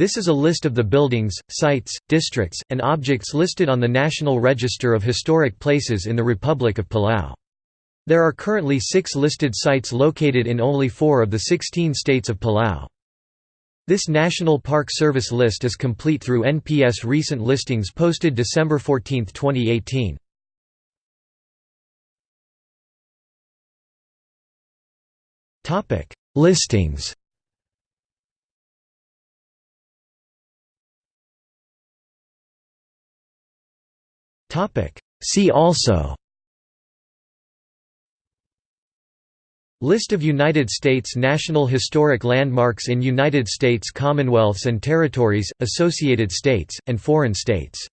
This is a list of the buildings, sites, districts, and objects listed on the National Register of Historic Places in the Republic of Palau. There are currently six listed sites located in only four of the 16 states of Palau. This National Park Service list is complete through NPS recent listings posted December 14, 2018. Listings See also. List of United States National Historic Landmarks in United States Commonwealths and Territories, Associated States, and foreign states